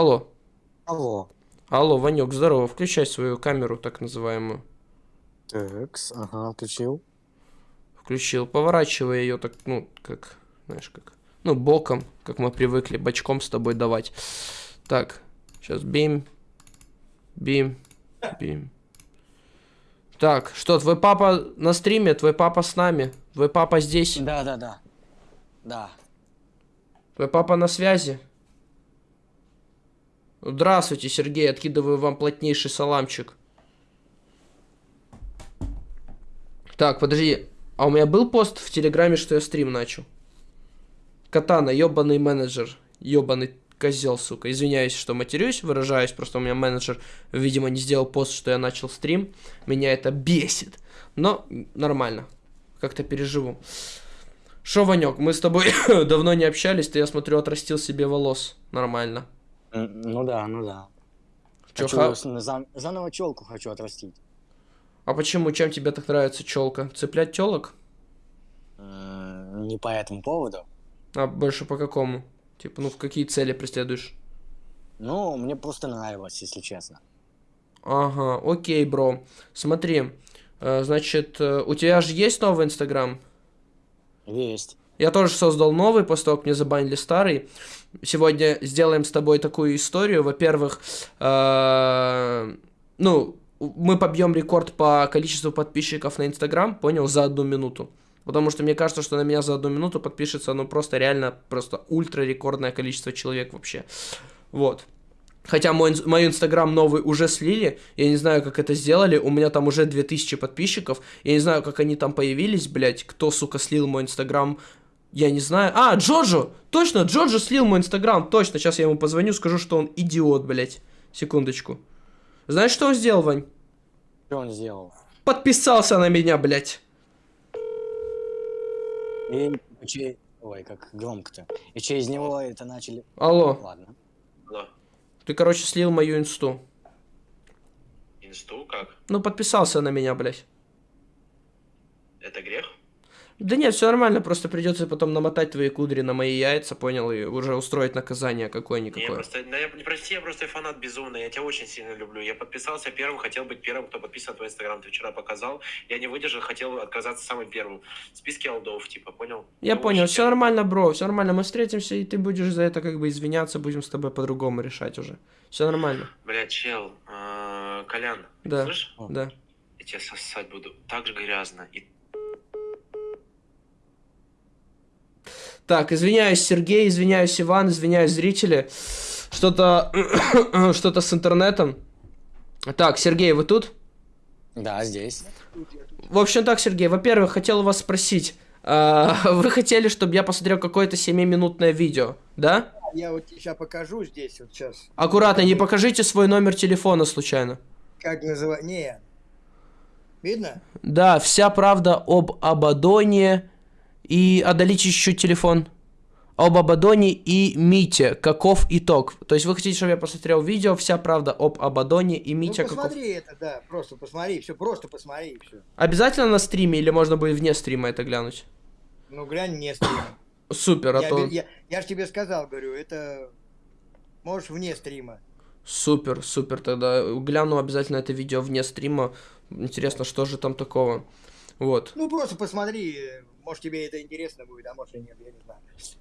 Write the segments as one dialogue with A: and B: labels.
A: Алло.
B: Алло.
A: Алло, Ванек, здорово. Включай свою камеру, так называемую.
B: Такс, ага, включил.
A: Включил. Поворачивай ее так, ну, как, знаешь, как... Ну, боком, как мы привыкли, бочком с тобой давать. Так, сейчас бим. Бим. Бим. Так, что, твой папа на стриме? Твой папа с нами? Твой папа здесь?
B: Да, да, да. Да.
A: Твой папа на связи? Здравствуйте, Сергей, откидываю вам плотнейший саламчик. Так, подожди. А у меня был пост в Телеграме, что я стрим начал? Катана, ёбаный менеджер. Ёбаный козел, сука. Извиняюсь, что матерюсь, выражаюсь, просто у меня менеджер, видимо, не сделал пост, что я начал стрим. Меня это бесит. Но нормально. Как-то переживу. Шо, Ванек, мы с тобой давно не общались, ты, я смотрю, отрастил себе волос. Нормально.
B: М, Ну да, ну да.
A: Чё,
B: Хочу
A: ха-
B: с- за- заново челку хочу отрастить.
A: А почему? Чем тебе так нравится челка? Цеплять телок?
B: М, Не по этому поводу.
A: А больше по какому? Типа, ну в какие цели преследуешь?
B: Ну, мне просто нравилось, если честно.
A: Ага, окей, бро. Смотри, э, значит, э, у тебя же есть новый Инстаграм?
B: Есть.
A: Я тоже создал новый, после того, как мне забанили старый. Сегодня сделаем с тобой такую историю. Во-первых, э, ну, мы побьем рекорд по количеству подписчиков на Инстаграм, понял, за одну минуту. Потому что мне кажется, что на меня за одну минуту подпишется, ну, просто реально, просто ультра рекордное количество человек вообще. Вот. Хотя мой, мой инстаграм новый уже слили, я не знаю, как это сделали, у меня там уже 2000 подписчиков, я не знаю, как они там появились, блять, кто, сука, слил мой инстаграм, я не знаю. А, Джоджо! Точно, Джоджо слил мой инстаграм, точно, сейчас я ему позвоню, скажу, что он идиот, блять. Секундочку. Знаешь, что он сделал, Вань?
B: Что он сделал?
A: Подписался на меня, блять.
B: И че- Ой, как громко-то. И через него это начали...
A: Алло,
B: Ладно.
C: Алло.
A: ты, короче, слил мою инсту.
C: Инсту как?
A: Ну, подписался на меня, блять.
C: Это грех?
A: Да нет, все нормально, просто придется потом намотать твои кудри на мои яйца, понял, и уже устроить наказание
C: Не, я
A: какое-никакое.
C: просто, да, я, не прости, я просто фанат безумный, я тебя очень сильно люблю. Я подписался первым, хотел быть первым, кто подписан на твой инстаграм, ты вчера показал. Я не выдержал, хотел отказаться самым первым. В списке алдов, типа, понял?
A: Я
C: Ну,
A: понял, все нормально, бро, все нормально, мы встретимся, и ты будешь за это как бы извиняться, будем с тобой по-другому решать уже. Все нормально,
C: Бля, чел, а, Колян,
A: Да.
C: слышишь?
A: да.
C: Я тебя сосать буду так же грязно. И
A: Так, извиняюсь, Сергей, извиняюсь, Иван, извиняюсь, зрители. Что-то, что-то с интернетом. Так, Сергей, вы тут?
B: Да, здесь.
A: В общем так, Сергей, во-первых, хотел у вас спросить. а, Вы хотели, чтобы я посмотрел какое-то 7-минутное видео, да?
D: Я вот сейчас покажу здесь, вот сейчас.
A: Аккуратно, не покажите свой номер телефона случайно.
D: Как называть? Не. Видно?
A: Да, вся правда об Абадоне и... Отдалите еще телефон. Об Абадоне и Мите. Каков итог? То есть вы хотите, чтобы я посмотрел видео «Вся правда об Абадоне и Мите».
D: ну,
A: каков...
D: посмотри это, да. Просто посмотри, все, просто посмотри, все.
A: Обязательно на стриме или можно будет вне стрима это глянуть?
D: Ну, глянь не стрима.
A: Супер, а
D: я,
A: то...
D: я, я ж тебе сказал, говорю, это... Можешь вне стрима.
A: Супер, супер, тогда гляну обязательно это видео вне стрима. Интересно, что же там такого. Вот.
D: Ну, просто посмотри, может тебе это интересно будет, а может и нет, я не знаю.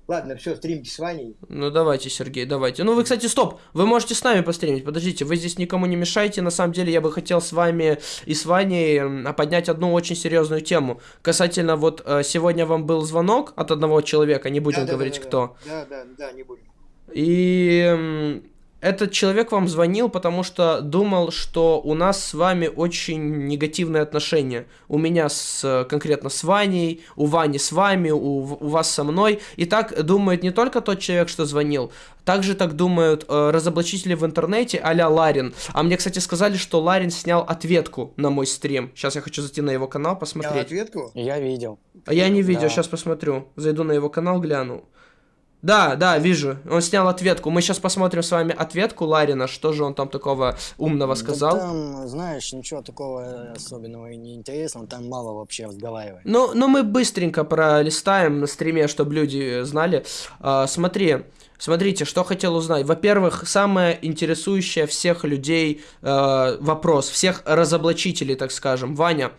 D: Ладно, все, стримки с Ваней.
A: Ну давайте, Сергей, давайте. Ну вы, кстати, стоп, вы можете с нами постримить. Подождите, вы здесь никому не мешаете. На самом деле я бы хотел с вами и с Ваней м, поднять одну очень серьезную тему. Касательно вот э, сегодня вам был звонок от одного человека, не будем
D: Да,
A: говорить
D: да, да,
A: кто.
D: Да, да, да, не будем.
A: И этот человек вам звонил, потому что думал, что у нас с вами очень негативные отношения. У меня с, конкретно с Ваней, у Вани с вами, у, у вас со мной. И так думает не только тот человек, что звонил, также так думают э, разоблачители в интернете а-ля Ларин. А мне, кстати, сказали, что Ларин снял ответку на мой стрим. Сейчас я хочу зайти на его канал,
D: Я
A: посмотреть.
D: ответку?
B: Я видел.
A: А я не видел,
B: Да.
A: сейчас посмотрю. Зайду на его канал, гляну. Да, да, вижу. Он снял ответку. Мы сейчас посмотрим с вами ответку Ларина, что же он там такого умного
B: Да
A: сказал.
B: там, знаешь, ничего такого особенного и неинтересного, там мало вообще разговаривать.
A: Ну, ну мы быстренько пролистаем на стриме, чтобы люди знали. А, смотри, смотрите, что хотел узнать. Во-первых, самое интересующее всех людей э, вопрос, всех разоблачителей, так скажем. Ваня,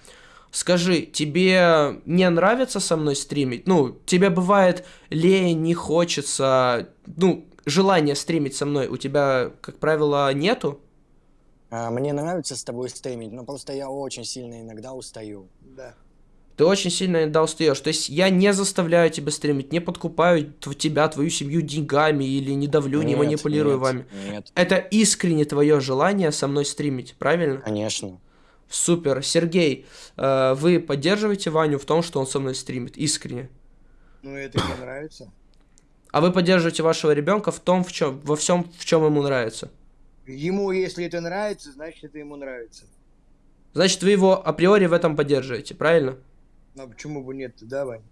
A: скажи, тебе не нравится со мной стримить? Ну, тебе бывает лень, не хочется, ну, желание стримить со мной у тебя, как правило, нету?
B: А, мне нравится с тобой стримить, но просто я очень сильно иногда устаю.
D: Да.
A: Ты очень сильно иногда устаешь. То есть я не заставляю тебя стримить, не подкупаю тебя, твою семью деньгами или не давлю, не
B: Нет,
A: манипулирую
B: нет,
A: вами.
B: Нет,
A: Это искренне твое желание со мной стримить, правильно?
B: конечно.
A: Супер. Сергей, э, вы поддерживаете Ваню в том, что он со мной стримит? Искренне.
D: Ну, это мне нравится.
A: А вы поддерживаете вашего ребенка в том, в чем, во всем, в чем ему нравится?
D: Ему, если это нравится, значит, это ему нравится.
A: Значит, вы его априори в этом поддерживаете, правильно?
D: Ну, почему бы нет да, Вань?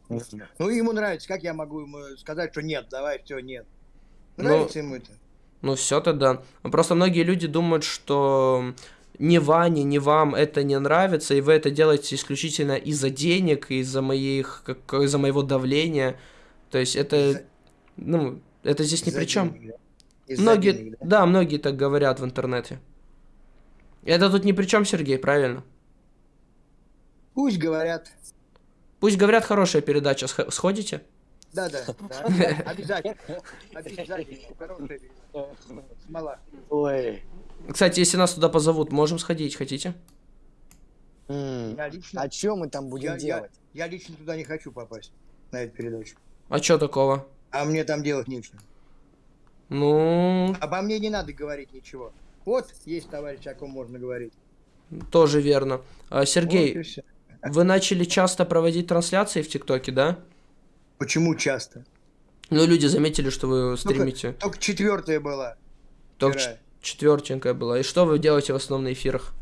D: Ну, ему нравится. Как я могу ему сказать, что нет, давай, все, нет.
A: Ну,
D: Нравится ему это?
A: Ну все тогда. Просто многие люди думают, что ни Ване, ни вам это не нравится, и вы это делаете исключительно из-за денег, из-за моих, как, из-за моего давления. То есть это,
D: Из-за-
A: ну, это здесь ни при чем. Многие,
D: денег, да?
A: да, многие так говорят в интернете. Это тут ни при чем, Сергей, правильно?
D: Пусть говорят.
A: Пусть говорят, хорошая передача, сх- сходите?
D: Да, да, да. Обязательно. Обязательно. Хорошая смола.
B: Ой.
A: Кстати, если нас туда позовут, можем сходить, хотите?
D: Я лично,
B: А что мы там
D: я,
B: будем
D: я,
B: делать?
D: я лично туда не хочу попасть, на эту передачу.
A: А чё такого?
D: А мне там делать нечего.
A: Ну,
D: Обо мне не надо говорить ничего. Вот есть товарищ, о ком можно говорить.
A: тоже верно. А, Сергей,
D: Вот.
A: Вы начали часто проводить трансляции в ТикТоке, да?
D: Почему часто?
A: Ну, люди заметили, что вы стримите.
D: Только четвертая была.
A: Только четвертенькая была. И что вы делаете в основном на эфирах?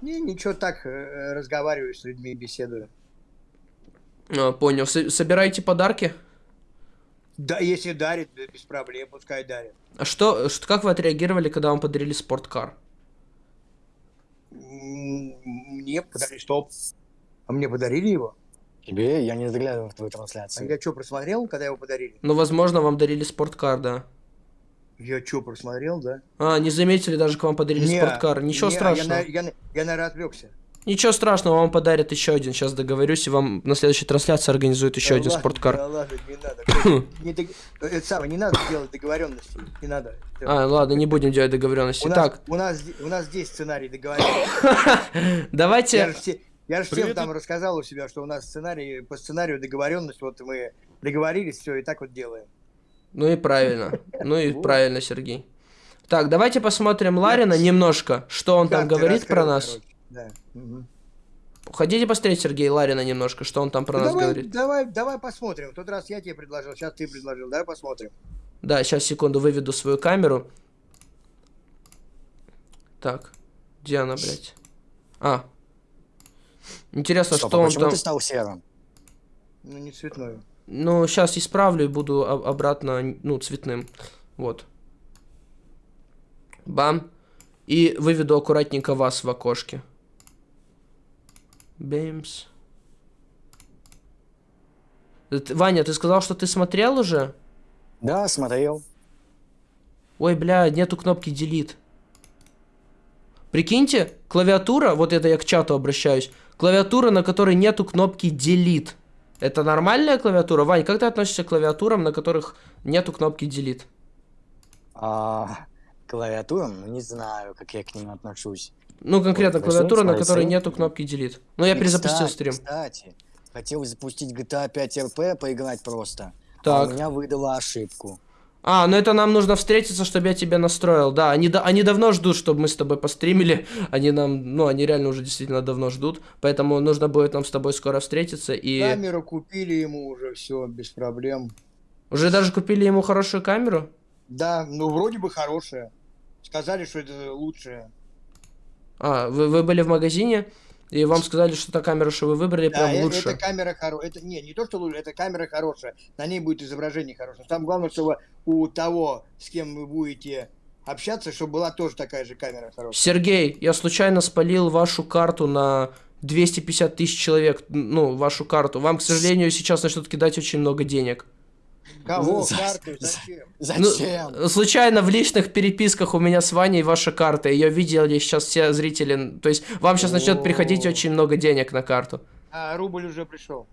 D: Не, ничего так, э, разговариваю с людьми, беседую.
A: А, понял. С- собираете подарки?
D: Да, если дарит, да, без проблем, пускай дарит.
A: А что, ш- как вы отреагировали, когда вам подарили спорткар?
D: Мне подарили, что? А мне подарили его?
B: Тебе? Я не заглядываю в твою
D: А
B: трансляцию.
D: я что, просмотрел, когда его подарили?
A: Ну, возможно, вам дарили спорткар, да.
D: Я что, просмотрел, да?
A: А, не заметили, даже к вам подарили
D: Не,
A: спорткар. Ничего
D: не,
A: страшного.
D: Я, я, на- я, наверное, отвлекся.
A: Ничего страшного, вам подарят еще один. Сейчас договорюсь, и вам на следующей трансляции организуют еще
D: Да
A: один
D: ладно,
A: спорткар.
D: Да ладно, не надо. Коля, не дог- Это самое, не надо делать договоренности. Не надо.
A: А, ладно, не будем делать договоренности.
D: у, нас,
A: Так,
D: у, нас, у нас здесь сценарий договоренности. Я
A: давайте...
D: я же всем там рассказал у себя, что у нас сценарий, по сценарию договоренность, вот мы договорились, все, и так вот делаем.
A: Ну и правильно. Ну и правильно, Сергей. Так, давайте посмотрим Ларина немножко, что он там говорит про нас. Хотите посмотреть Сергей Ларина немножко, что он там про
D: Ну,
A: нас говорит?
D: давай, давай посмотрим. В тот раз я тебе предложил, сейчас ты предложил. Давай посмотрим.
A: Да, сейчас секунду выведу свою камеру. Так, где она, блядь? А. Интересно,
B: Стоп,
A: что
B: а
A: он
B: почему
A: там...
B: ты стал серым?
D: Ну, не цветную.
A: Ну, сейчас исправлю и буду обратно, ну, цветным. Вот. Бам. И выведу аккуратненько вас в окошке. Бэмс. Э, Ваня, ты сказал, что ты смотрел уже?
B: Да, смотрел.
A: Ой, бля, нету кнопки delete. Прикиньте, клавиатура, вот это я к чату обращаюсь, клавиатура, на которой нету кнопки delete. Это нормальная клавиатура? Вань, как ты относишься к клавиатурам, на которых нету кнопки delete?
B: А, клавиатурам? Ну, не знаю, как я к ним отношусь.
A: Ну, конкретно
B: Вот,
A: клавиатура, на которой нету кнопки delete. Ну, я
B: И,
A: перезапустил
B: кстати,
A: стрим.
B: Кстати, хотел запустить GTA 5 RP, поиграть просто. А
A: Так.
B: у меня выдала ошибку.
A: А, ну это нам нужно встретиться, чтобы я тебя настроил. Да, они, да, они давно ждут, чтобы мы с тобой постримили. Они нам, ну, они реально уже действительно давно ждут. Поэтому нужно будет нам с тобой скоро встретиться. И
D: Камеру купили ему уже, все, без проблем.
A: уже даже купили ему хорошую камеру.
D: Да, ну вроде бы хорошая. Сказали, что это лучшее.
A: А, вы, вы были в магазине? И вам сказали, что та камера, что вы выбрали,
D: Да,
A: прям
D: э-
A: лучше.
D: эта камера хорошая. Это не, не то, что лучше, это камера хорошая. На ней будет изображение хорошее. Там главное, чтобы у того, с кем вы будете общаться, чтобы была тоже такая же камера хорошая.
A: Сергей, я случайно спалил вашу карту на 250 тысяч человек, ну, вашу карту. Вам, к сожалению, сейчас начнут кидать очень много денег.
D: Кого?
B: За-
D: Карту?
B: за-
D: Зачем?
A: Ну,
B: Зачем?
A: случайно в личных переписках у меня с Ваней ваша карта. Ее видели сейчас все зрители. То есть вам сейчас начнет приходить очень много денег на карту.
D: А, рубль уже пришел.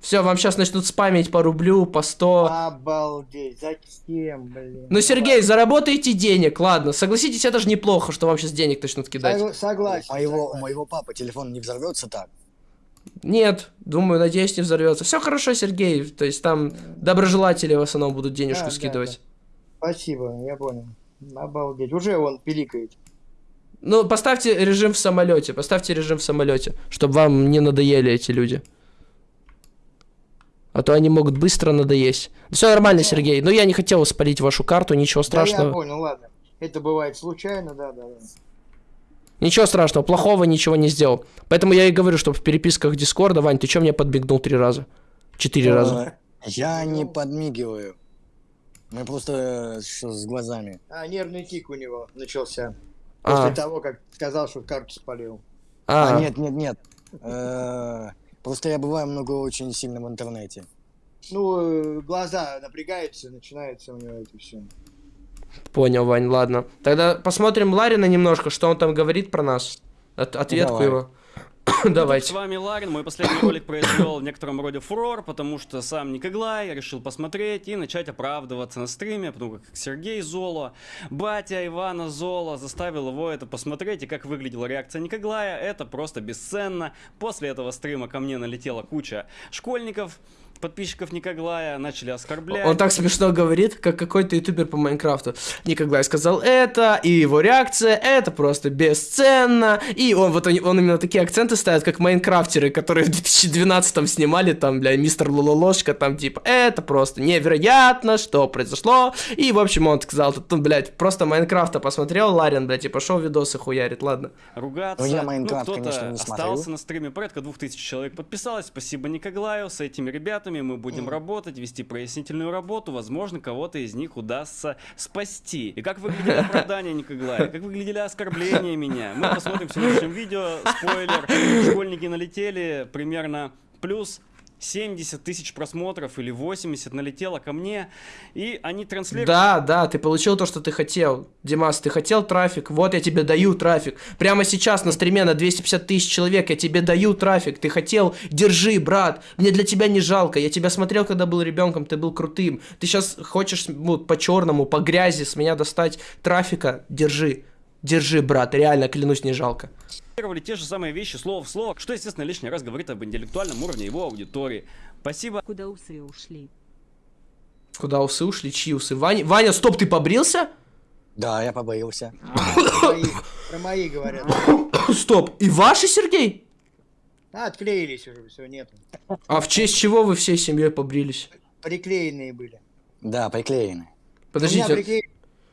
A: Все, вам сейчас начнут спамить по рублю, по 100.
D: Обалдеть. Зачем, блин?
A: Ну, Сергей, заработайте денег, ладно. Согласитесь, это же неплохо, что вам сейчас денег начнут кидать.
D: Согла- Согласен.
B: У моего, у моего папы телефон не взорвется так.
A: Нет, думаю, надеюсь, не взорвется. Все хорошо, Сергей. То есть там доброжелатели в основном будут денежку
D: Да, да,
A: скидывать.
D: Спасибо, я понял. Обалдеть. Уже он пиликает.
A: Ну, поставьте режим в самолете. Поставьте режим в самолете, чтобы вам не надоели эти люди. А то они могут быстро надоесть. Все нормально, Сергей. Но я не хотел спалить вашу карту, ничего
D: Да, я
A: страшного.
D: понял, ладно. Это бывает случайно, да, да, да.
A: Ничего страшного, плохого ничего не сделал. Поэтому я и говорю, что в переписках Дискорда, Вань, ты что мне подбегнул три раза? Четыре раза.
B: Э, Я не подмигиваю. Мы просто э, что с глазами.
D: А, нервный тик у него начался.
A: А,
D: После того, как сказал, что карту спалил.
B: А,
A: а,
B: нет, нет, нет. Э, Просто я бываю много очень сильно в интернете.
D: Ну, э, глаза напрягаются, начинается у него это все.
A: Понял, Вань, ладно. Тогда посмотрим Ларина немножко, что он там говорит про нас. От- ответку
B: Давай.
A: его.
E: С
A: Давайте.
E: вами Ларин. Мой последний ролик произвел в некотором роде фурор, потому что сам Никоглай решил посмотреть и начать оправдываться на стриме, потому как Сергей Золо, батя Ивана Золо заставил его это посмотреть, и как выглядела реакция Никоглая, это просто бесценно. После этого стрима ко мне налетела куча школьников, подписчиков Никоглая, начали оскорблять.
A: Он так смешно говорит, как какой-то ютубер по Майнкрафту. Никогда сказал это, и его реакция, это просто бесценно. И он вот он, он именно такие акценты ставит, как майнкрафтеры, которые в 2012 снимали там, бля, мистер Лололошка, там типа, это просто невероятно, что произошло. И, в общем, он сказал, тут, ну, блядь, просто Майнкрафта посмотрел, Ларин, блядь, и пошел видосы хуярит, ладно.
E: ругаться.
B: Ну, я Майнкрафт,
E: кто-то
B: конечно, не смотрю.
E: остался на стриме, порядка 2000 человек подписалось. Спасибо Никоглаю. С этими ребятами мы будем работать, вести прояснительную работу. Возможно, кого-то из них удастся спасти. И как выглядели оправдания Никоглая, как выглядели оскорбления меня. Мы посмотрим в следующем видео. Спойлер. Школьники налетели примерно плюс 70 тысяч просмотров или 80 налетело ко мне, и они транслируют
A: Да, да, ты получил то, что ты хотел. Димас, ты хотел трафик, вот я тебе даю трафик. Прямо сейчас на стриме на 250 тысяч человек я тебе даю трафик. Ты хотел, держи, брат. Мне для тебя не жалко. Я тебя смотрел, когда был ребенком, ты был крутым. Ты сейчас хочешь ну, по черному, по грязи с меня достать трафика, держи. Держи, брат, реально, клянусь, не жалко.
E: Цитировали те же самые вещи слово в слово, что, естественно, лишний раз говорит об интеллектуальном уровне его аудитории. Спасибо.
F: Куда усы ушли?
A: Куда усы ушли, чьи усы? Ваня, Ваня, стоп, ты побрился?
B: Да, я побоился.
D: Про мои, про мои говорят.
A: Стоп, и ваши, Сергей?
D: А, отклеились уже, все, нету.
A: А в честь чего вы всей семьей побрились?
D: Приклеенные были.
B: Да, приклеены.
D: У меня
A: Подождите,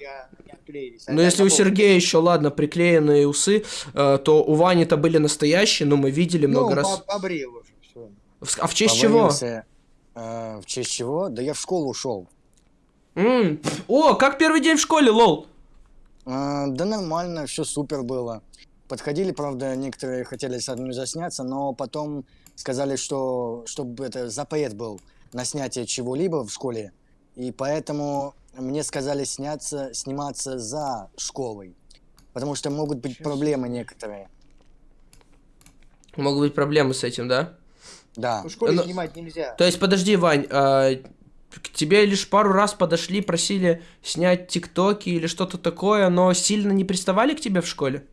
D: приклеили, я, я отклеились.
A: Ну, если у Сергея еще, ладно, приклеенные усы, э, то у Вани-то были настоящие, но мы видели много
D: ну,
A: раз.
D: по- побрил уже, все.
A: В- А в честь чего?
B: Побоился, э, в честь чего? Да я в школу ушел.
A: М, О, как первый день в школе, лол.
B: А, да нормально, все супер было. Подходили, правда, некоторые хотели со мной засняться, но потом сказали, что чтобы это запрет был на снятие чего-либо в школе, и поэтому мне сказали сняться, сниматься за школой, потому что могут быть
D: Ничего
B: проблемы некоторые.
A: Могут быть проблемы с этим, да?
B: Да.
D: В школе
A: Ну,
D: снимать нельзя.
A: То есть, подожди, Вань, а, к тебе лишь пару раз подошли, просили снять тиктоки или что-то такое, но сильно не приставали к тебе в школе?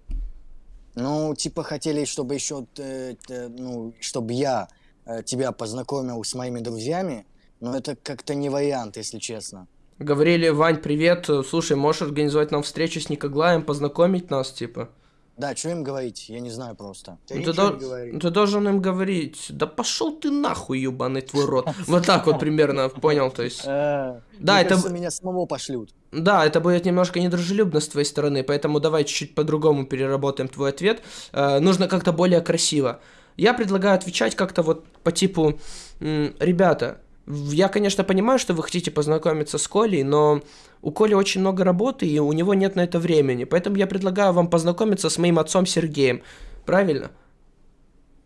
B: Ну, типа хотели, чтобы еще, э, э, ну, чтобы я э, тебя познакомил с моими друзьями, но это как-то не вариант, если честно.
A: Говорили, Вань, привет, э, слушай, можешь организовать нам встречу с Никоглаем, познакомить нас, типа?
B: Да, что им говорить, я не знаю просто.
D: Ты
A: Ну, ты, дол- ты должен им говорить, да пошел ты нахуй, ебаный твой рот. Вот так вот примерно, понял, то есть.
B: Да,
A: Да, это,
B: меня самого пошлют.
A: да, это будет немножко недружелюбно с твоей стороны, поэтому давай чуть-чуть по-другому переработаем твой ответ. Э, нужно как-то более красиво. Я предлагаю отвечать как-то вот по типу, ребята, я, конечно, понимаю, что вы хотите познакомиться с Колей, но у Коли очень много работы, и у него нет на это времени. Поэтому я предлагаю вам познакомиться с моим отцом Сергеем. Правильно?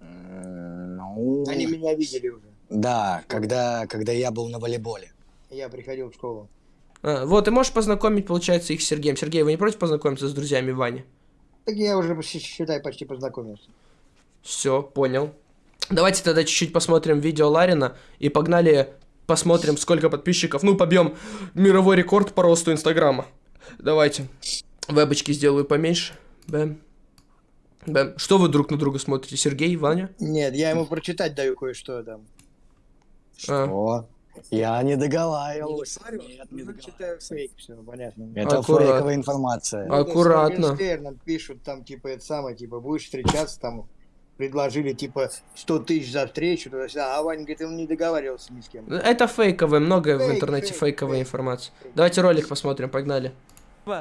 B: Ну,
D: Они меня видели уже.
B: да, когда, когда я был на волейболе.
D: Я приходил в школу.
A: А, вот, и можешь познакомить, получается, их с Сергеем. Сергей, вы не против познакомиться с друзьями Вани?
D: Так я уже, считай, почти познакомился.
A: Все, понял. Давайте тогда чуть-чуть посмотрим видео Ларина и погнали посмотрим, сколько подписчиков. Ну, побьем мировой рекорд по росту Инстаграма. Давайте. Вебочки сделаю поменьше. Бэм. Бэм. Что вы друг на друга смотрите? Сергей, Ваня?
D: Нет, я ему прочитать даю кое-что там.
A: А,
B: О, я не договаривал.
D: говорю?
B: Нет, не
D: Ну, читаю фейк, все, понятно.
B: Это
A: Аккурат.
B: фейковая информация.
A: А- Аккуратно.
D: Моргенштерном пишут там, типа, это самое, типа, будешь встречаться, там, предложили, типа, 100 тысяч за встречу, туда-сюда, а Ваня говорит, он не договаривался ни с кем.
A: Это фейковое, много в
D: Фейк,
A: интернете
D: фейк,
A: фейковой
D: фейк.
A: информации. Давайте ролик посмотрим, погнали.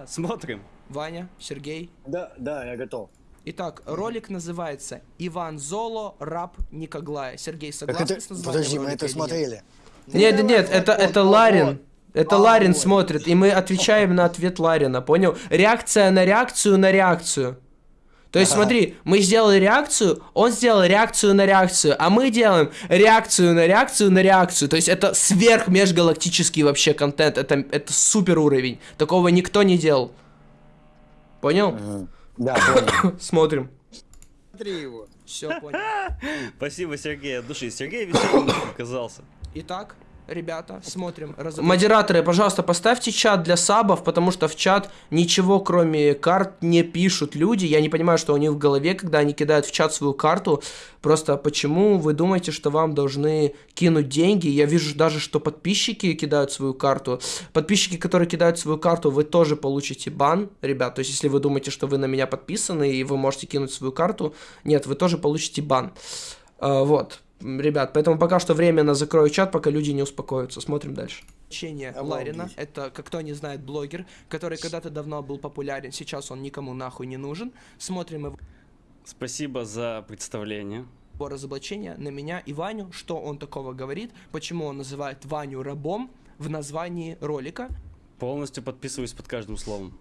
E: Смотрим.
A: Ваня, Сергей.
B: Да, да, я готов.
A: Итак, ролик называется «Иван Золо, раб Никоглая». Сергей, согласен
B: это,
A: с названием
B: подожди, мы это
A: нет?
B: смотрели.
A: Нет,
D: Ну,
A: нет,
D: давай,
A: это, это Ларин. Это
D: А,
A: Ларин
D: вот.
A: смотрит, и мы отвечаем на ответ Ларина, понял? Реакция на реакцию на реакцию. То есть, смотри, мы сделали реакцию, он сделал реакцию на реакцию, а мы делаем реакцию на реакцию на реакцию. То есть, это сверх межгалактический вообще контент, это, это супер уровень. Такого никто не делал. Понял?
B: Да, понял.
A: Смотрим.
D: Смотри его.
A: Все, понял.
E: Спасибо, Сергей, от души. Сергей веселым оказался.
A: Итак, ребята, смотрим. Модераторы, пожалуйста, поставьте чат для сабов, потому что в чат ничего кроме карт не пишут люди. Я не понимаю, что у них в голове, когда они кидают в чат свою карту. Просто почему вы думаете, что вам должны кинуть деньги? Я вижу даже, что подписчики кидают свою карту. Подписчики, которые кидают свою карту, вы тоже получите бан, ребят. То есть, если вы думаете, что вы на меня подписаны и вы можете кинуть свою карту, нет, вы тоже получите бан. А, вот, ребят, поэтому пока что временно закрою чат, пока люди не успокоятся. Смотрим дальше.
D: Обалдеть.
A: Ларина, это, как кто не знает, блогер, который когда-то давно был популярен, сейчас он никому нахуй не нужен. Смотрим его
E: Спасибо за представление.
A: разоблачение на меня и Ваню, что он такого говорит, почему он называет Ваню рабом в названии ролика,
E: Полностью подписываюсь под каждым словом.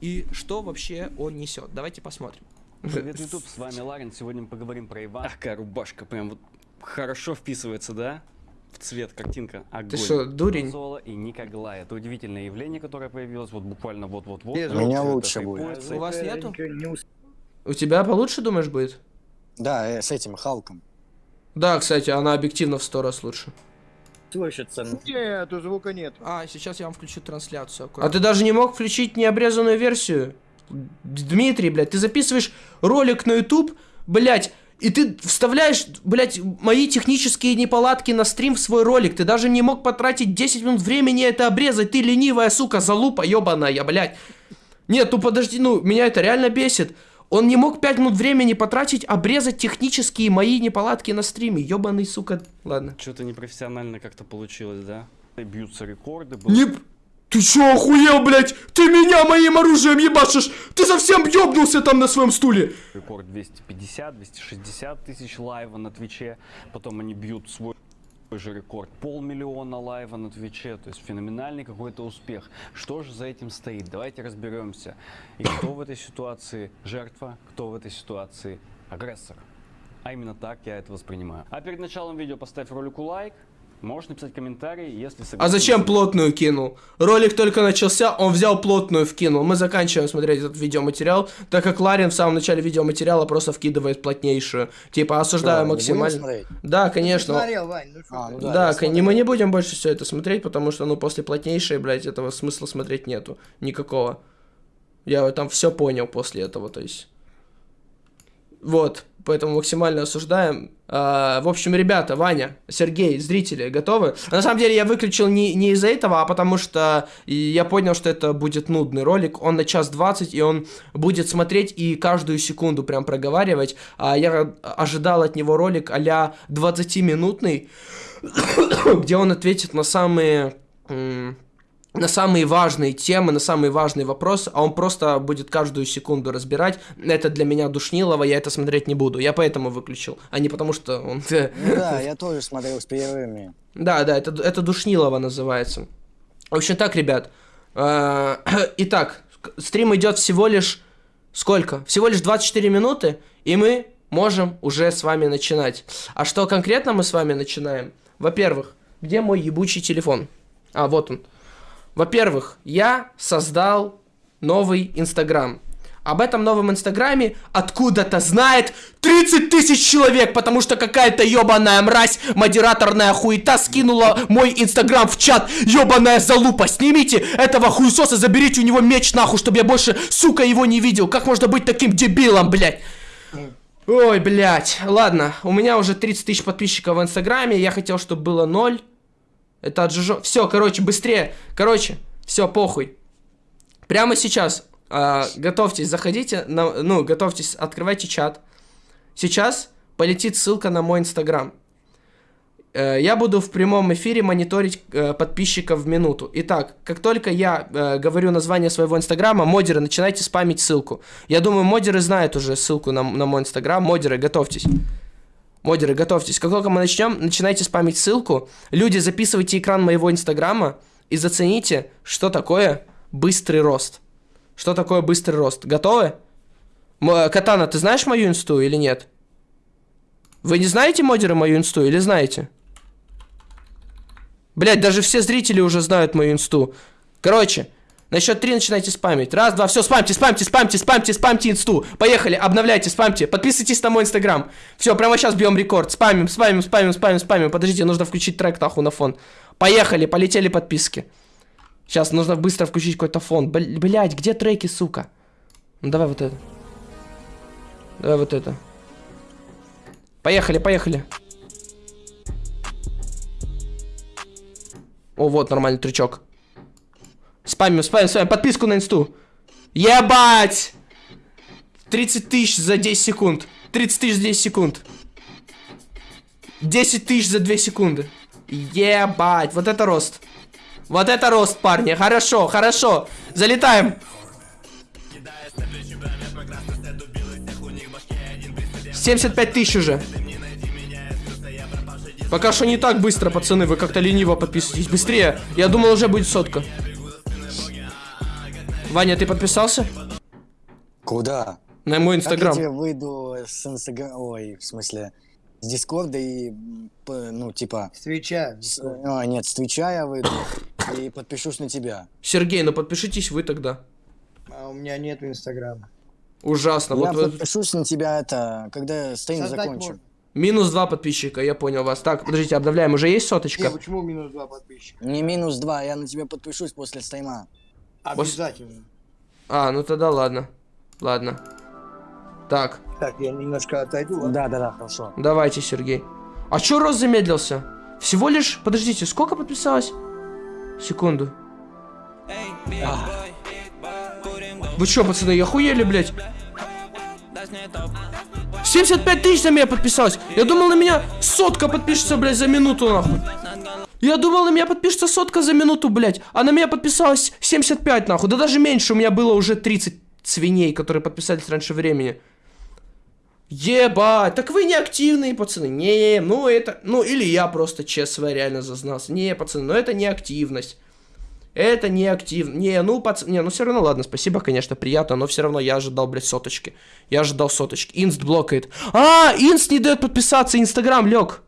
A: и что вообще он несет. Давайте посмотрим.
E: Привет, YouTube, с вами Ларин. Сегодня мы поговорим про Ивана. Ах, какая рубашка, прям вот хорошо вписывается, да? В цвет, картинка, огонь.
A: Ты что, дурень?
E: Золо и Никоглай. Это удивительное явление, которое появилось вот буквально вот-вот-вот.
B: У меня лучше будет.
A: У вас нету? У тебя получше, думаешь, будет?
B: Да, э, с этим Халком.
A: Да, кстати, она объективно в сто раз лучше.
B: Слышится.
D: Нет, у звука нет.
A: А, сейчас я вам включу трансляцию. А ты даже не мог включить необрезанную версию? Дмитрий, блядь, ты записываешь ролик на YouTube, блядь, и ты вставляешь, блядь, мои технические неполадки на стрим в свой ролик. Ты даже не мог потратить 10 минут времени это обрезать. Ты ленивая, сука, залупа ебаная, блядь. Нет, ну подожди, ну, меня это реально бесит. Он не мог 5 минут времени потратить, обрезать технические мои неполадки на стриме. Ебаный, сука. Ладно.
E: Что-то непрофессионально как-то получилось, да? Бьются рекорды. было-
A: Не... Ты чё, охуел, блядь? Ты меня моим оружием ебашишь! Ты совсем ёбнулся там на своем стуле!
E: Рекорд 250-260 тысяч лайва на Твиче. Потом они бьют свой же рекорд. Полмиллиона лайва на Твиче. То есть феноменальный какой-то успех. Что же за этим стоит? Давайте разберемся. И кто в этой ситуации жертва, кто в этой ситуации агрессор. А именно так я это воспринимаю. А перед началом видео поставь ролику лайк. Можешь написать комментарий, если согласен.
A: А зачем плотную кинул? Ролик только начался, он взял плотную вкинул. Мы заканчиваем смотреть этот видеоматериал, так как Ларин в самом начале видеоматериала просто вкидывает плотнейшую. Типа, осуждаю
B: Что,
A: максимально. Да,
D: Ты
A: конечно.
D: смотрел, Вань, ну что
B: А,
D: ты?
B: ну
A: Да,
B: Да, смотрел.
A: мы не будем больше все это смотреть, потому что, ну, после плотнейшей, блядь, этого смысла смотреть нету. Никакого. Я там все понял после этого, то есть. Вот, поэтому максимально осуждаем. А, в общем, ребята, Ваня, Сергей, зрители, готовы? На самом деле я выключил не, не из-за этого, а потому что я понял, что это будет нудный ролик. Он на час двадцать, и он будет смотреть и каждую секунду прям проговаривать. А я ожидал от него ролик а-ля 20-минутный, где он ответит на самые... на самые важные темы, на самые важные вопросы, а он просто будет каждую секунду разбирать. Это для меня душнилово, я это смотреть не буду. Я поэтому выключил, а не потому что он...
B: Ну да, я тоже смотрел с перерывами.
A: Да, да, это, это душнилово называется. В общем, так, ребят. э, Итак, стрим идет всего лишь... Сколько? Всего лишь 24 минуты, и мы можем уже с вами начинать. А что конкретно мы с вами начинаем? Во-первых, где мой ебучий телефон? А, вот он. Во-первых, я создал новый Инстаграм. Об этом новом Инстаграме откуда-то знает 30 тысяч человек, потому что какая-то ебаная мразь, модераторная хуета скинула мой Инстаграм в чат. Ебаная залупа, снимите этого хуесоса, заберите у него меч нахуй, чтобы я больше, сука, его не видел. Как можно быть таким дебилом, блядь? Ой, блядь. Ладно, у меня уже 30 тысяч подписчиков в Инстаграме, я хотел, чтобы было 0. Это отжижо... Все, короче, быстрее. Короче, все, похуй. Прямо сейчас а, готовьтесь, заходите, на, ну, готовьтесь, открывайте чат. Сейчас полетит ссылка на мой инстаграм. Э, Я буду в прямом эфире мониторить э, подписчиков в минуту. Итак, как только я э, говорю название своего инстаграма, модеры, начинайте спамить ссылку. Я думаю, модеры знают уже ссылку на, на мой инстаграм. Модеры, готовьтесь. Модеры, готовьтесь. Как только мы начнем, начинайте спамить ссылку. Люди, записывайте экран моего инстаграма и зацените, что такое быстрый рост. Что такое быстрый рост? Готовы? М- Катана, ты знаешь мою инсту или нет? Вы не знаете, модеры, мою инсту или знаете? Блять, даже все зрители уже знают мою инсту. Короче, на счет три начинайте спамить. Раз, два, все, спамьте, спамьте, спамьте, спамьте, спамьте инсту. Поехали, обновляйте, спамьте. Подписывайтесь на мой инстаграм. Все, прямо сейчас бьем рекорд. Спамим, спамим, спамим, спамим, спамим. Подождите, нужно включить трек нахуй на фон. Поехали, полетели подписки. Сейчас нужно быстро включить какой-то фон. Блять, где треки, сука? Ну давай вот это. Давай вот это. Поехали, поехали. О, вот нормальный трючок. Спамим, спамим, спамим. Подписку на инсту. Ебать! 30 тысяч за 10 секунд. 30 тысяч за 10 секунд. 10 тысяч за 2 секунды. Ебать, вот это рост. Вот это рост, парни. Хорошо, хорошо. Залетаем. 75 тысяч уже. Пока что не так быстро, пацаны. Вы как-то лениво подписываетесь. Быстрее. Я думал, уже будет сотка. Ваня, ты подписался?
B: Куда?
A: На мой
B: Как я
A: инстаграм.
B: тебе выйду с инстаграма... Ой, в смысле, с дискорда и, ну, типа...
D: С Твича.
B: с- А, нет, с твича я выйду и подпишусь на тебя.
A: Сергей, ну подпишитесь вы тогда.
D: А у меня нет инстаграма.
A: Ужасно.
B: я
A: Вот, вот
B: подпишусь на тебя, это, когда стрим закончим.
D: можно.
A: минус два подписчика, я понял вас. Так, подождите, обновляем. Уже есть
D: Не,
A: соточка?
D: почему минус два подписчика?
B: Не минус два, я на тебя подпишусь после стрима.
D: Обязательно.
A: А, ну тогда ладно. Ладно. Так,
D: Так, я немножко отойду. ладно?
B: Да, да, да, хорошо.
A: давайте, Сергей. А чё рост замедлился? Всего лишь... Подождите, сколько подписалось? Секунду. Вы чё, пацаны, я охуели, блядь? 75 тысяч на меня подписалось. Я думал, на меня сотка подпишется, блядь, за минуту, нахуй. Я думал, на меня подпишется сотка за минуту, блядь. А на меня подписалось 75, нахуй. Да даже меньше, у меня было уже 30 свиней, которые подписались раньше времени. Ебать, так вы не активные, пацаны. Не, ну это... Ну, или я просто ЧСВ реально зазнался. Не, пацаны, ну это не активность. Это не активно. Не, ну, пацаны, не, ну все равно, ладно, спасибо, конечно, приятно, но все равно я ожидал, блядь, соточки. Я ожидал соточки. Инст блокает. А, Инст не дает подписаться, Инстаграм лег.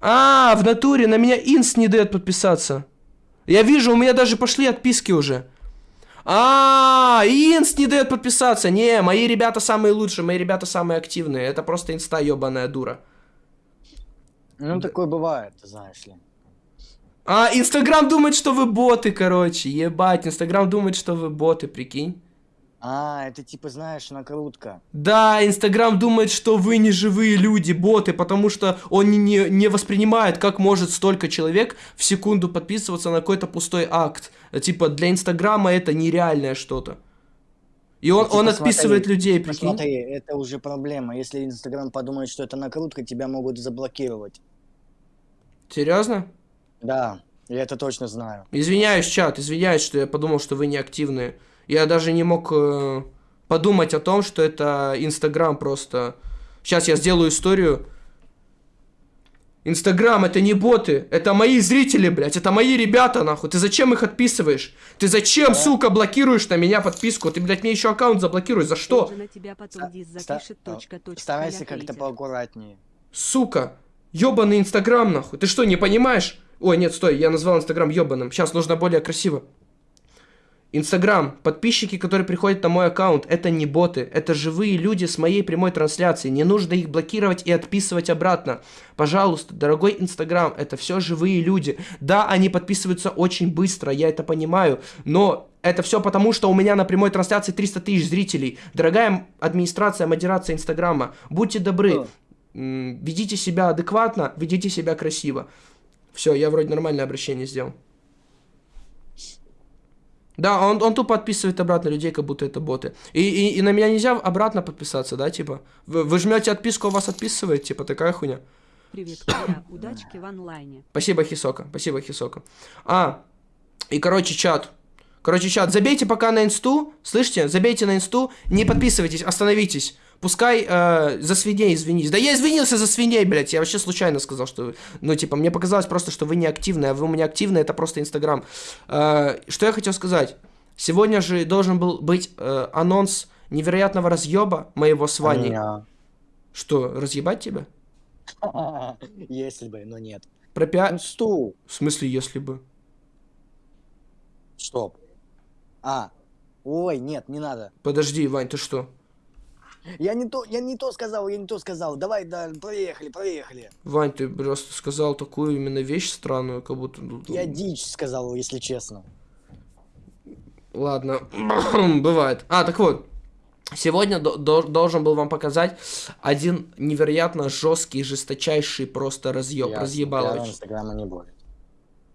A: А, в натуре на меня Инст не дает подписаться. Я вижу, у меня даже пошли отписки уже. А, Инст не дает подписаться. Не, мои ребята самые лучшие, мои ребята самые активные. Это просто инста ебаная дура.
B: Ну, такое бывает, знаешь ли.
A: А, Инстаграм думает, что вы боты, короче. Ебать, Инстаграм думает, что вы боты, прикинь.
B: А, это типа, знаешь, накрутка.
A: Да, Инстаграм думает, что вы не живые люди, боты, потому что он не, не, не воспринимает, как может столько человек в секунду подписываться на какой-то пустой акт. Типа, для Инстаграма это нереальное что-то. И он,
B: типа,
A: он отписывает
B: смотри,
A: людей, прикинь.
B: Посмотри, это уже проблема. Если Инстаграм подумает, что это накрутка, тебя могут заблокировать.
A: Серьезно?
B: Да, я это точно знаю.
A: Извиняюсь, чат, извиняюсь, что я подумал, что вы не активные. Я даже не мог э, подумать о том, что это Инстаграм просто. Сейчас я сделаю историю. Инстаграм это не боты, это мои зрители, блядь, это мои ребята, нахуй. Ты зачем их отписываешь? Ты зачем, сука, блокируешь на меня подписку? Ты, блядь, мне еще аккаунт заблокируешь, за что?
B: Старайся как-то поаккуратнее.
A: Сука, ёбаный Инстаграм, нахуй. Ты что, не понимаешь? Ой, нет, стой, я назвал Инстаграм ёбаным. Сейчас нужно более красиво. Инстаграм, подписчики, которые приходят на мой аккаунт, это не боты, это живые люди с моей прямой трансляции. Не нужно их блокировать и отписывать обратно. Пожалуйста, дорогой Инстаграм, это все живые люди. Да, они подписываются очень быстро, я это понимаю, но это все потому, что у меня на прямой трансляции 300 тысяч зрителей. Дорогая администрация, модерация Инстаграма, будьте добры, ведите себя адекватно, ведите себя красиво. Все, я вроде нормальное обращение сделал. Да, он, он тупо отписывает обратно людей, как будто это боты. И, и, и на меня нельзя обратно подписаться, да, типа? Вы, вы жмете отписку, а вас отписывает, типа, такая хуйня.
F: Привет, Коля, удачки в онлайне.
A: Спасибо, Хисока, спасибо, Хисока. А, и, короче, чат. Короче, чат, забейте пока на инсту, слышите? Забейте на инсту, не подписывайтесь, остановитесь. Пускай э, за свиней извинись. Да я извинился за свиней, блядь. Я вообще случайно сказал, что... Ну, типа, мне показалось просто, что вы не активны, а вы у меня активны, это просто Инстаграм. Э, что я хотел сказать? Сегодня же должен был быть э, анонс невероятного разъеба моего с Ваней.
B: А
A: Что, разъебать тебя?
B: Если бы, но нет.
A: Про пиа...
B: Инсту.
A: В смысле, если бы?
B: Стоп. А. Ой, нет, не надо.
A: Подожди, Вань, ты что?
B: Я не то, я не то сказал, я не то сказал. Давай, да, проехали, проехали.
A: Вань, ты просто сказал такую именно вещь странную, как будто...
B: Я дичь сказал, если честно.
A: Ладно, бывает. А, так вот. Сегодня до- до- должен был вам показать один невероятно жесткий, жесточайший просто разъеб. Разъебалович.
B: пиара Инстаграма не будет.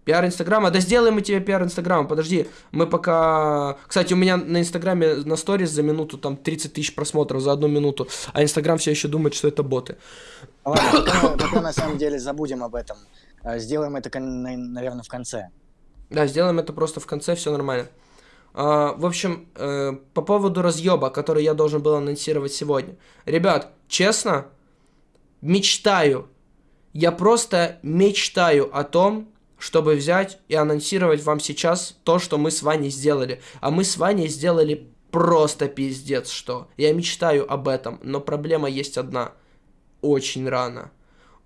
A: Пиар Инстаграма. Да сделаем мы тебе пиар Инстаграма. Подожди, мы пока... Кстати, у меня на Инстаграме на сторис за минуту там 30 тысяч просмотров за одну минуту, а Инстаграм все еще думает, что это боты.
B: Ладно, пока, пока на самом деле забудем об этом. А, Сделаем это, наверное, в конце.
A: Да, сделаем это просто в конце, все нормально. А, в общем, э, по поводу разъеба, который я должен был анонсировать сегодня. Ребят, честно, мечтаю. Я просто мечтаю о том, чтобы взять и анонсировать вам сейчас то, что мы с Ваней сделали. А мы с Ваней сделали просто пиздец что. Я мечтаю об этом, но проблема есть одна. Очень рано.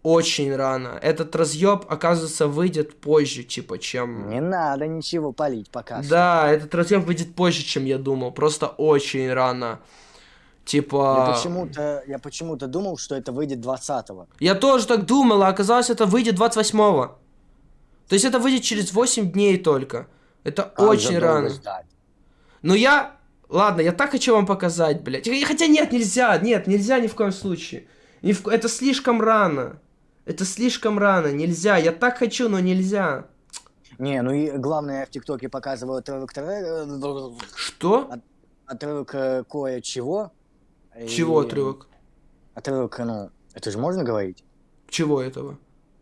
A: Очень рано. Этот разъеб, оказывается, выйдет позже, типа, чем...
B: Не надо ничего палить пока. что.
A: Да, этот разъем выйдет позже, чем я думал. Просто очень рано.
B: Я
A: Типа...
B: почему-то, я почему-то думал, что это выйдет 20-го.
A: Я тоже так думал, а оказалось, это выйдет 28-го. То есть это выйдет через 8 дней только. Это
B: же
A: очень рано.
B: ждать?
A: Но я... Ладно, я так хочу вам показать, блядь. Хотя нет, нельзя, нет, нельзя ни в коем случае. Ни в... Это слишком рано. Это слишком рано, нельзя. Я так хочу, но нельзя.
B: Не, ну и главное, я в ТикТоке показываю отрывок, тре-
A: Что?
B: отрывок э, кое-чего.
A: Чего
B: И-
A: отрывок?
B: Отрывок, ну, это же можно говорить?
A: Чего этого?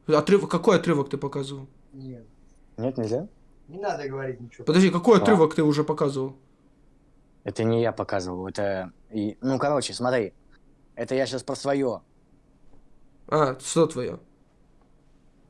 A: Отрывок, какой отрывок ты показывал?
D: Нет,
B: Нет, нельзя?
D: не надо говорить ничего.
A: Подожди, какой
B: А.
A: отрывок ты уже показывал?
B: Это не я показывал, это... и- Ну, короче, смотри. Это я сейчас про свое.
A: А, что твое?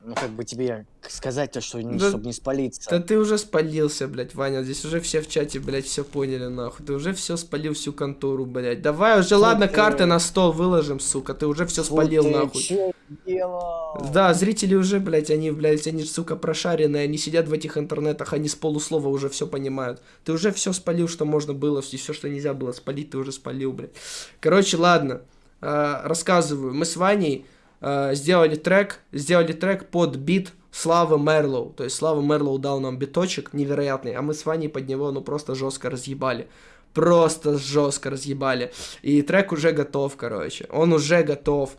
B: Ну, как бы тебе сказать-то, что,
A: Да-
B: чтобы не спалиться.
A: Да ты уже спалился, блядь, Ваня. Здесь уже все в чате, блядь, все поняли, нахуй. Ты уже все спалил всю контору, блядь. Давай уже, ладно,
B: ты-
A: карты на стол выложим, сука. Ты уже все
B: Фу
A: спалил, нахуй.
B: делал?
A: Да, зрители уже, блядь, они, блядь, они, сука, прошаренные, они сидят в этих интернетах, они с полуслова уже все понимают. Ты уже все спалил, что можно было, и все, что нельзя было спалить, ты уже спалил, блядь. Короче, ладно, э, рассказываю. Мы с Ваней э, сделали трек, сделали трек под бит Славы Мерлоу. То есть Слава Мерлоу дал нам биточек невероятный, а мы с Ваней под него, ну, просто жестко разъебали. Просто жестко разъебали. И трек уже готов, короче. Он уже готов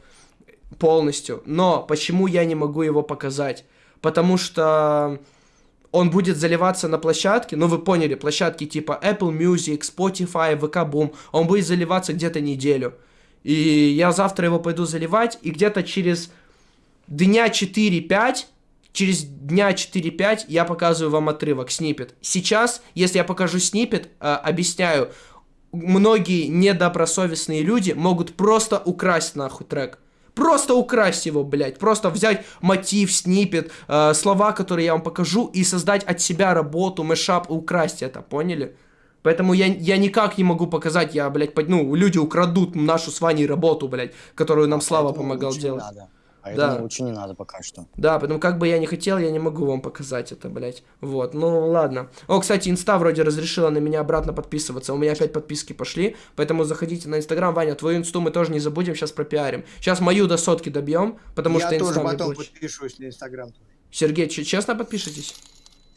A: полностью. Но почему я не могу его показать? Потому что он будет заливаться на площадке, ну вы поняли, площадки типа Apple Music, Spotify, VK Boom, он будет заливаться где-то неделю. И я завтра его пойду заливать, и где-то через дня 4-5, через дня 4-5 я показываю вам отрывок, снипет. Сейчас, если я покажу снипет, э, объясняю, многие недобросовестные люди могут просто украсть нахуй трек. Просто украсть его, блядь. Просто взять мотив, снипет, э, слова, которые я вам покажу, и создать от себя работу, мешап, украсть это, поняли? Поэтому я, я никак не могу показать, я, блядь, под, ну, люди украдут нашу с Ваней работу, блядь, которую нам Слава
B: Поэтому
A: помогал делать.
B: надо. А
A: Да.
B: лучше не надо пока что.
A: Да, поэтому как бы я не хотел, я не могу вам показать это, блядь. Вот, ну ладно. О, кстати, инста вроде разрешила на меня обратно подписываться. У меня опять подписки пошли, поэтому заходите на инстаграм. Ваня, твою инсту мы тоже не забудем, сейчас пропиарим. Сейчас мою до сотки добьем, потому
D: я
A: что
D: тоже
A: инста мне
D: потом
A: больше.
D: подпишусь на Инстаграм.
A: Сергей, че- честно подпишитесь?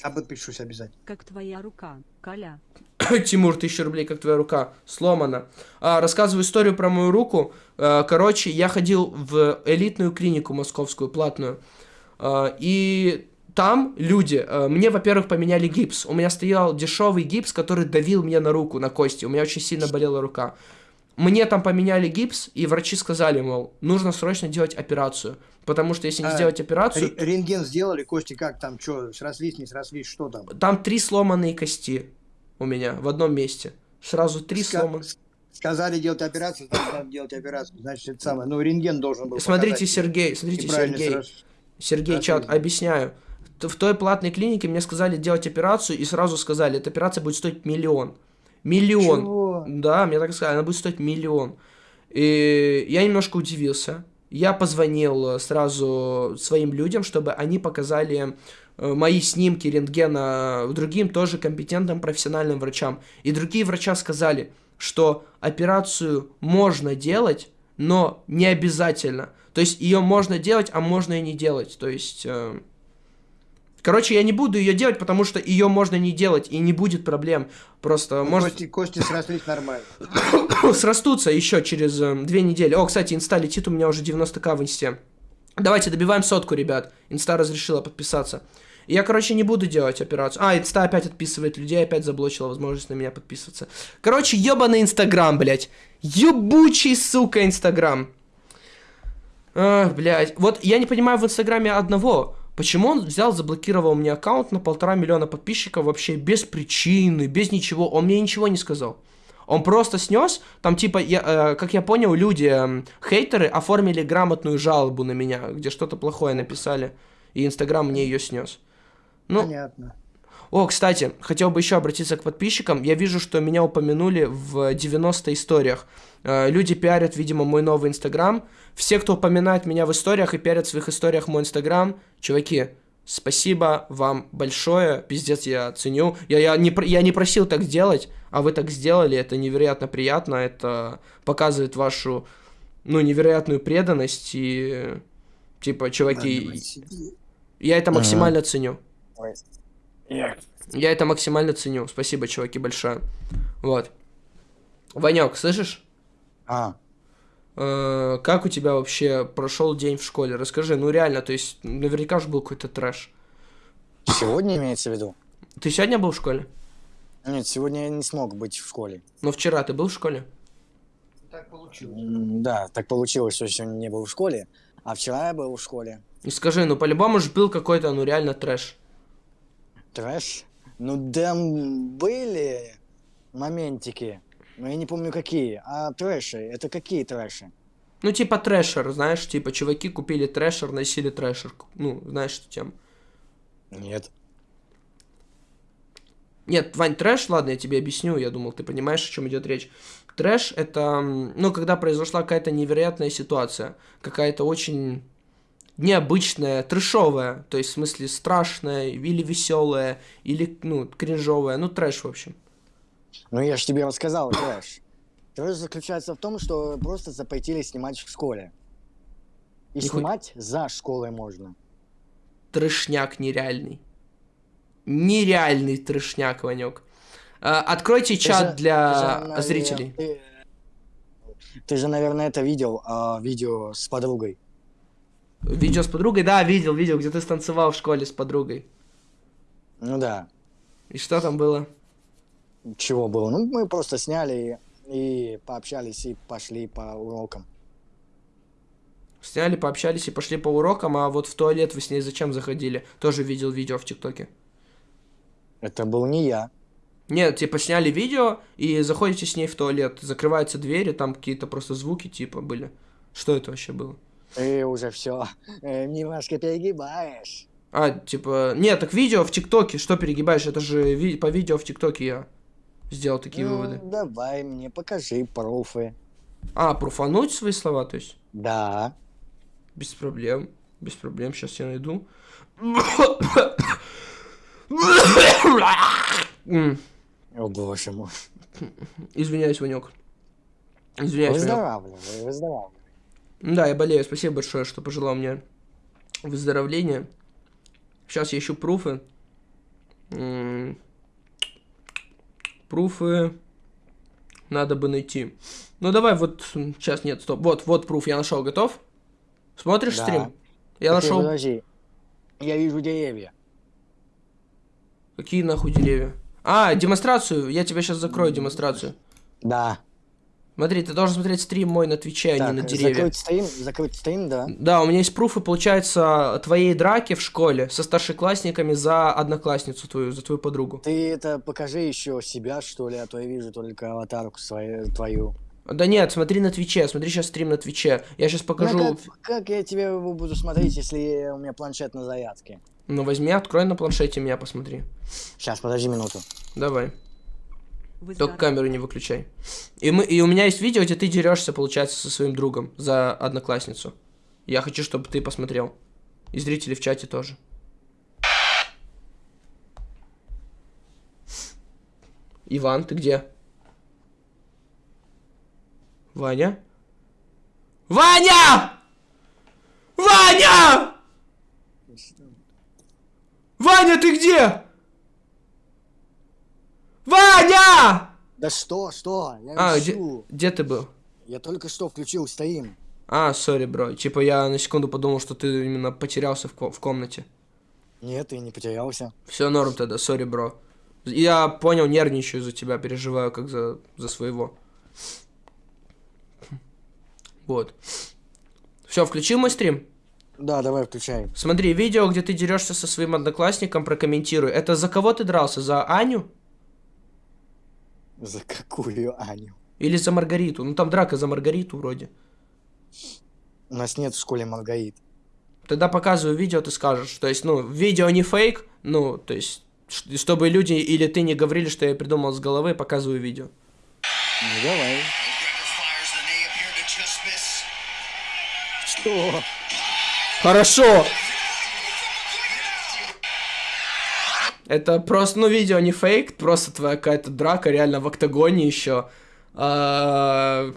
D: Я подпишусь обязательно.
F: Как твоя рука, Коля?
A: Тимур, тысяча рублей, как твоя рука, сломана. А, рассказываю историю про мою руку. А, короче, я ходил в элитную клинику московскую, платную. А, и там люди, а, мне, во-первых, поменяли гипс. У меня стоял дешевый гипс, который давил мне на руку, на кости. У меня очень сильно болела рука. Мне там поменяли гипс, и врачи сказали, мол, нужно срочно делать операцию. Потому что если не
D: А,
A: сделать операцию,
D: Ре- Рентген сделали, кости как там, что, срослись, не срослись, что там?
A: там три сломанные кости у меня в одном месте. Сразу три
D: Ска-
A: сломанных.
D: Сказали делать операцию, значит, надо делать операцию. Значит, это самое. Ну, рентген должен был
A: Смотрите,
D: показать,
A: Сергей, смотрите, Сергей,
D: срос-
A: Сергей, чат, объясняю. В той платной клинике мне сказали делать операцию, и сразу сказали, эта операция будет стоить миллион. Миллион.
D: Чего?
A: Да, мне так сказали, она будет стоить миллион. И я немножко удивился. Я позвонил э, сразу своим людям, чтобы они показали мои снимки рентгена другим тоже компетентным профессиональным врачам. И другие врача сказали, что операцию можно делать, но не обязательно. То есть ее можно делать, а можно и не делать. То есть... э, Короче, я не буду ее делать, потому что ее можно не делать, и не будет проблем. Просто
D: Ну,
A: может
D: Кости, кости срослись нормально.
A: срастутся еще через э, две недели. О, кстати, инста летит у меня уже 90к в инсте. Давайте добиваем сотку, ребят. Инста разрешила подписаться. Я, короче, не буду делать операцию. А, инста опять отписывает людей, опять заблочила возможность на меня подписываться. Короче, ебаный инстаграм, блядь. Ебучий, сука, инстаграм. Ах, блядь. Вот я не понимаю в инстаграме одного. Почему он взял, заблокировал мне аккаунт на полтора миллиона подписчиков вообще без причины, без ничего. Он мне ничего не сказал. Он просто снес, там типа, я, э, как я понял, люди, эм, хейтеры оформили грамотную жалобу на меня, где что-то плохое написали, и Инстаграм мне ее снес. Ну,
D: Понятно.
A: о, кстати, хотел бы еще обратиться к подписчикам. Я вижу, что меня упомянули в 90 историях. Э, Люди пиарят, видимо, мой новый Инстаграм. Все, кто упоминает меня в историях и пиарят в своих историях мой Инстаграм, чуваки, спасибо вам большое. Пиздец, я ценю. Я, я, не, я не просил так сделать, а вы так сделали. Это невероятно приятно. Это показывает вашу, ну, невероятную преданность. И, типа, чуваки, я это
B: Ага.
A: максимально
B: Ой.
A: Я это максимально ценю. Спасибо, чуваки, большое. Вот. Ванек, слышишь?
B: А,
A: Э, как у тебя вообще прошел день в школе? Расскажи, ну реально, то есть наверняка же был какой-то трэш.
B: сегодня имеется в виду?
A: Ты сегодня был в школе?
B: Нет, сегодня я не смог быть в школе.
A: Но вчера ты был в школе?
D: Так получилось.
B: М, Да, так получилось, что сегодня не был в школе, а вчера я был в школе.
A: И скажи, ну по-любому же был какой-то, ну реально трэш.
B: Трэш? Ну, там были моментики, но я не помню какие. А трэши, это какие трэши?
A: Ну типа трэшер, знаешь, типа чуваки купили Thrasher, носили Thrasher. Ну, знаешь, что тем.
B: Нет.
A: Нет, Вань, трэш, ладно, я тебе объясню, я думал, ты понимаешь, о чем идет речь. Трэш это, ну, когда произошла какая-то невероятная ситуация, какая-то очень необычная, трэшовая, то есть в смысле страшная, или веселая, или, ну, кринжовая, ну, трэш, в общем.
B: Ну, я же тебе рассказал, трэш. Трэш заключается в том, что просто запретили снимать в школе. И
A: Нихуя.
B: снимать за школой можно.
A: Трэшняк нереальный. Нереальный трэшняк, Ванек. А, Откройте
B: Ты
A: чат
B: же-
A: для
B: ты же,
A: зрителей.
B: Ты, ты же, наверное, это видел, а, видео с подругой.
A: Видео с подругой? Да, видел, видел, где ты станцевал в школе с подругой.
B: Ну да.
A: И что там было?
B: Чего было? Ну, мы просто сняли и пообщались, и пошли по урокам.
A: Сняли, пообщались и пошли по урокам, а вот в туалет вы с ней зачем заходили? Тоже видел видео в ТикТоке.
B: Это был не я.
A: Нет, типа сняли видео и заходите с ней в туалет, закрываются двери, там какие-то просто звуки типа были. Что это вообще было?
B: Ты уже все немножко перегибаешь.
A: А, типа, нет, так видео в ТикТоке, что перегибаешь? Это же ви- по видео в ТикТоке я сделал такие
B: Ну,
A: выводы.
B: давай мне покажи пруфы.
A: А, пруфануть свои слова, то есть?
B: Да.
A: Без проблем. Без проблем, сейчас я найду.
B: О боже мой.
A: Извиняюсь, Ванек. Извиняюсь, Ванек.
B: Выздоравливай, выздоравливай.
A: Да, я болею. Спасибо большое, что пожелал мне выздоровления. Сейчас я ищу пруфы. Пруфы надо бы найти. Ну давай, вот сейчас нет, стоп. Вот, вот пруф я нашел. Готов? Смотришь
B: Да.
A: стрим? Я нашел.
B: Подожди. Я вижу деревья.
A: Какие нахуй деревья? А, демонстрацию. Я тебе сейчас закрою демонстрацию.
B: Да.
A: Смотри, ты должен смотреть стрим мой на Твиче, а не
B: Так,
A: на деревья.
B: закрыть стрим, закрыть стрим, да.
A: Да, у меня есть пруфы, получается, твоей драки в школе со старшеклассниками за одноклассницу твою, за твою подругу.
B: Ты это покажи еще себя, что ли, а то я вижу только аватарку свою, твою.
A: Да нет, смотри на Твиче, смотри сейчас стрим на Твиче. Я сейчас покажу.
B: Ну, как, как я тебе его буду смотреть, если у меня планшет на зарядке?
A: Ну возьми, открой на планшете меня, посмотри.
B: Сейчас, подожди минуту.
A: Давай. Только камеру не выключай. И, мы, и у меня есть видео, где ты дерешься, получается, со своим другом за одноклассницу. Я хочу, чтобы ты посмотрел. И зрители в чате тоже. Иван, ты где? Ваня? Ваня! Ваня! Ваня, ты где? Ваня!
B: Да что, что? Я
A: А, где,
B: ищу.
A: где ты был?
B: Я только что включил стрим.
A: А, сори, бро. Типа я на секунду подумал, что ты именно потерялся в, ко- в комнате.
B: Нет, я не потерялся.
A: Все норм тогда, сори, бро. Я понял, нервничаю за тебя, переживаю как за, за своего. Вот. Все, включил мой стрим?
B: Да, давай включай.
A: Смотри, видео, где ты дерешься со своим одноклассником, прокомментируй. Это за кого ты дрался? За Аню?
B: За какую Аню?
A: Или за Маргариту? Ну там драка за Маргариту вроде.
B: У нас нет в школе Маргарит.
A: Тогда показываю видео, ты скажешь. То есть, ну, видео не фейк, ну, то есть, чтобы люди или ты не говорили, что я придумал с головы, показываю видео.
B: Ну давай. Что?
A: Хорошо! Это просто, ну, видео не фейк, просто твоя какая-то драка, реально в октагоне еще. А,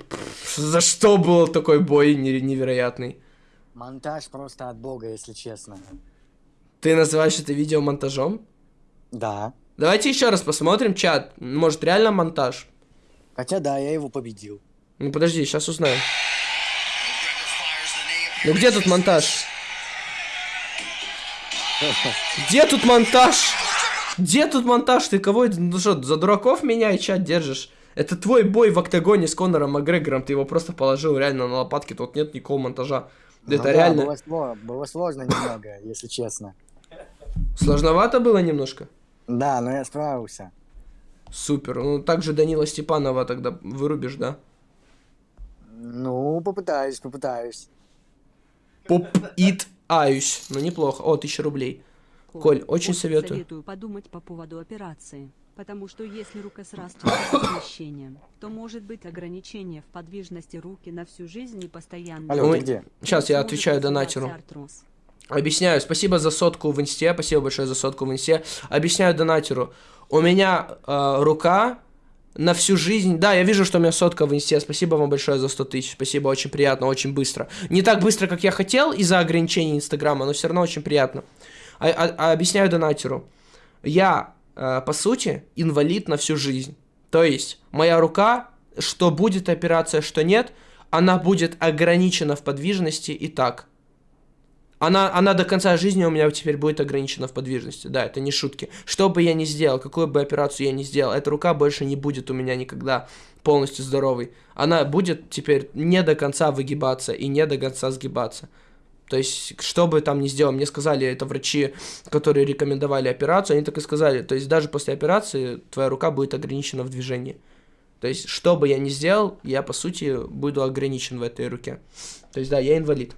A: за что был такой бой не- невероятный?
B: Монтаж просто от бога, если честно.
A: Ты называешь это видео монтажом?
B: Да.
A: Давайте еще раз посмотрим чат. Может, реально монтаж?
B: Хотя да, я его победил.
A: Ну, подожди, сейчас узнаем. Ну, где тут монтаж? Где тут монтаж? Где тут монтаж? Ты кого? Ну что, за дураков меня и чат держишь? Это твой бой в октагоне с Конором Макгрегором. Ты его просто положил реально на лопатки. Тут нет никакого монтажа.
B: Ну
A: это
B: да,
A: реально
B: Было, сло- было сложно немного, если честно.
A: сложновато было немножко.
B: Да, но я справился.
A: Супер. Ну, также Данила Степанова тогда вырубишь, да?
B: Ну, попытаюсь, попытаюсь.
A: Поп ит аюсь. Ну, неплохо. О, тысяча рублей. Коль, очень советую.
F: советую подумать по поводу операции. Потому что если рука срастется с смещением, то может быть ограничение в подвижности руки на всю жизнь и постоянно.
B: Алло,
A: Ой.
B: ты где?
A: Сейчас я отвечаю донатеру.
F: артроз.
A: Объясняю. Спасибо за сотку в инсте. Спасибо большое за сотку в инсте. Объясняю донатеру. У меня э, рука на всю жизнь... Да, я вижу, что у меня сотка в инсте. Спасибо вам большое за 100 тысяч. Спасибо, очень приятно, очень быстро. Не так быстро, как я хотел из-за ограничений Инстаграма, но все равно очень приятно. А- а- а объясняю донатеру. Я э, по сути, инвалид на всю жизнь. То есть, моя рука, что будет операция, что нет, она будет ограничена в подвижности и так. Она, она до конца жизни у меня теперь будет ограничена в подвижности. Да, это не шутки. Что бы я ни сделал, какую бы операцию я ни сделал, эта рука больше не будет у меня никогда полностью здоровой. Она будет теперь не до конца выгибаться и не до конца сгибаться. То есть, что бы там ни сделал, мне сказали, это врачи, которые рекомендовали операцию, они так и сказали, то есть, даже после операции твоя рука будет ограничена в движении. То есть, что бы я ни сделал, я, по сути, буду ограничен в этой руке. То есть, да, я инвалид.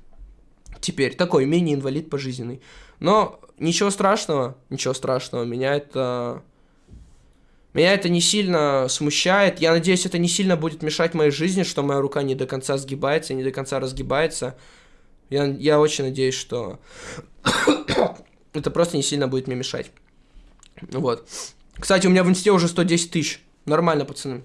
A: Теперь, такой мини-инвалид пожизненный. Но ничего страшного, ничего страшного, меня это... Меня это не сильно смущает. Я надеюсь, это не сильно будет мешать моей жизни, что моя рука не до конца сгибается, не до конца разгибается. Я, я очень надеюсь, что это просто не сильно будет мне мешать. Вот. Кстати, у меня в инсте уже 110 тысяч. Нормально, пацаны.